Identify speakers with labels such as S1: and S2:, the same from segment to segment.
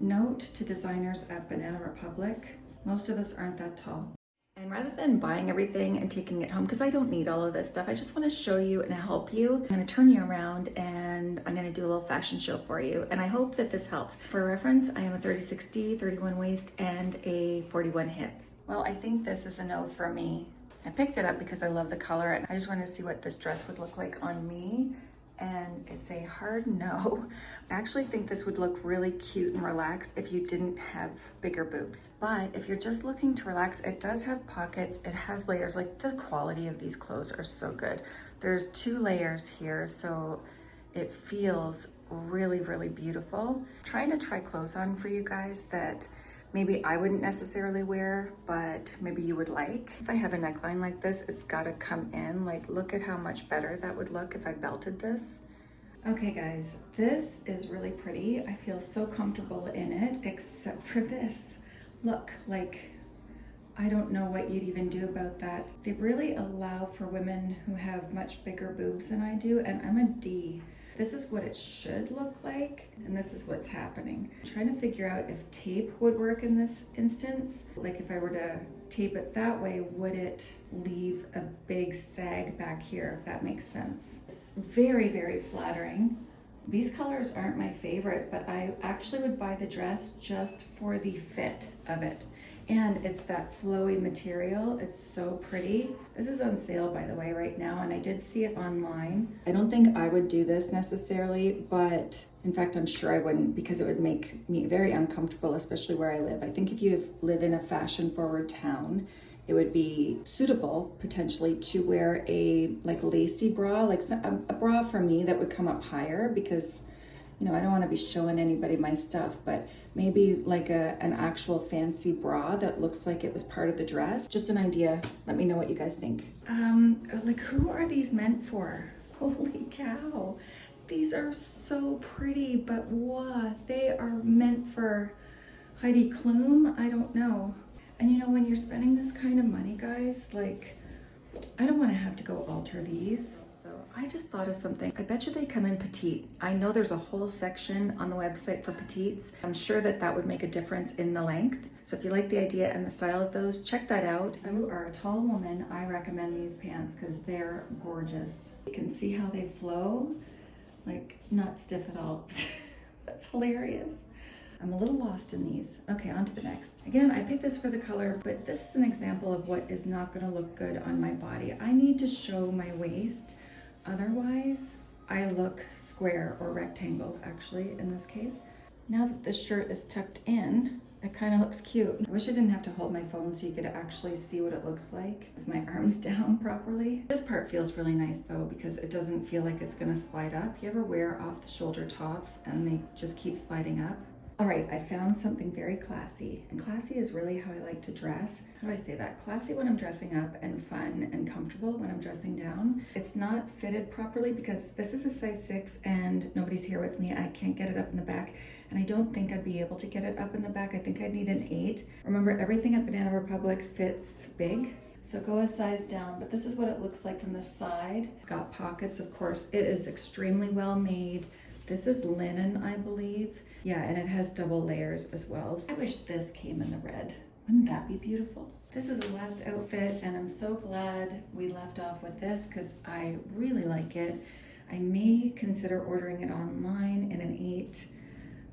S1: note to designers at Banana Republic, most of us aren't that tall. And rather than buying everything and taking it home, because I don't need all of this stuff, I just want to show you and help you. I'm going to turn you around and I'm going to do a little fashion show for you. And I hope that this helps. For reference, I am a 30-60, 31 waist, and a 41 hip. Well, I think this is a no for me. I picked it up because I love the color and I just wanted to see what this dress would look like on me and it's a hard no. I actually think this would look really cute and relaxed if you didn't have bigger boobs. But if you're just looking to relax, it does have pockets, it has layers, like the quality of these clothes are so good. There's two layers here, so it feels really, really beautiful. I'm trying to try clothes on for you guys that maybe I wouldn't necessarily wear, but maybe you would like. If I have a neckline like this, it's gotta come in. Like, look at how much better that would look if I belted this. Okay guys, this is really pretty. I feel so comfortable in it, except for this. Look, like, I don't know what you'd even do about that. They really allow for women who have much bigger boobs than I do, and I'm a D. This is what it should look like, and this is what's happening. I'm trying to figure out if tape would work in this instance. Like if I were to tape it that way, would it leave a big sag back here, if that makes sense? It's very, very flattering. These colors aren't my favorite, but I actually would buy the dress just for the fit of it and it's that flowy material. It's so pretty. This is on sale, by the way, right now, and I did see it online. I don't think I would do this necessarily, but in fact, I'm sure I wouldn't because it would make me very uncomfortable, especially where I live. I think if you live in a fashion-forward town, it would be suitable potentially to wear a like lacy bra, like a, a bra for me that would come up higher because you know, I don't want to be showing anybody my stuff, but maybe like a, an actual fancy bra that looks like it was part of the dress. Just an idea. Let me know what you guys think. Um, like who are these meant for? Holy cow. These are so pretty, but what? They are meant for Heidi Klum? I don't know. And you know, when you're spending this kind of money, guys, like, I don't want to have to go alter these. So I just thought of something. I bet you they come in petite. I know there's a whole section on the website for petites. I'm sure that that would make a difference in the length. So if you like the idea and the style of those, check that out. If you are a tall woman, I recommend these pants because they're gorgeous. You can see how they flow, like not stiff at all. That's hilarious. I'm a little lost in these. Okay, on to the next. Again, I picked this for the color, but this is an example of what is not gonna look good on my body. I need to show my waist. Otherwise, I look square or rectangle, actually, in this case. Now that the shirt is tucked in, it kind of looks cute. I wish I didn't have to hold my phone so you could actually see what it looks like with my arms down properly. This part feels really nice though because it doesn't feel like it's gonna slide up. You ever wear off the shoulder tops and they just keep sliding up? All right, I found something very classy. And classy is really how I like to dress. How do I say that? Classy when I'm dressing up and fun and comfortable when I'm dressing down. It's not fitted properly because this is a size six and nobody's here with me. I can't get it up in the back. And I don't think I'd be able to get it up in the back. I think I'd need an eight. Remember, everything at Banana Republic fits big. So go a size down, but this is what it looks like from the side. It's got pockets, of course. It is extremely well made. This is linen, I believe. Yeah, and it has double layers as well. I wish this came in the red. Wouldn't that be beautiful? This is the last outfit and I'm so glad we left off with this because I really like it. I may consider ordering it online in an eight.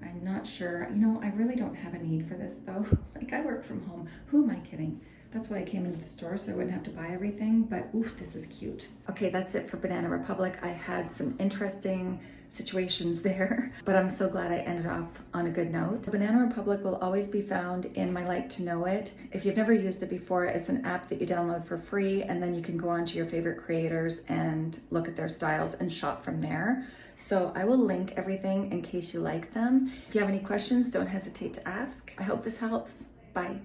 S1: I'm not sure. You know, I really don't have a need for this though. like I work from home. Who am I kidding? That's why I came into the store so I wouldn't have to buy everything, but oof, this is cute. Okay, that's it for Banana Republic. I had some interesting situations there, but I'm so glad I ended off on a good note. Banana Republic will always be found in my Like to Know It. If you've never used it before, it's an app that you download for free and then you can go on to your favorite creators and look at their styles and shop from there. So I will link everything in case you like them. If you have any questions, don't hesitate to ask. I hope this helps. Bye.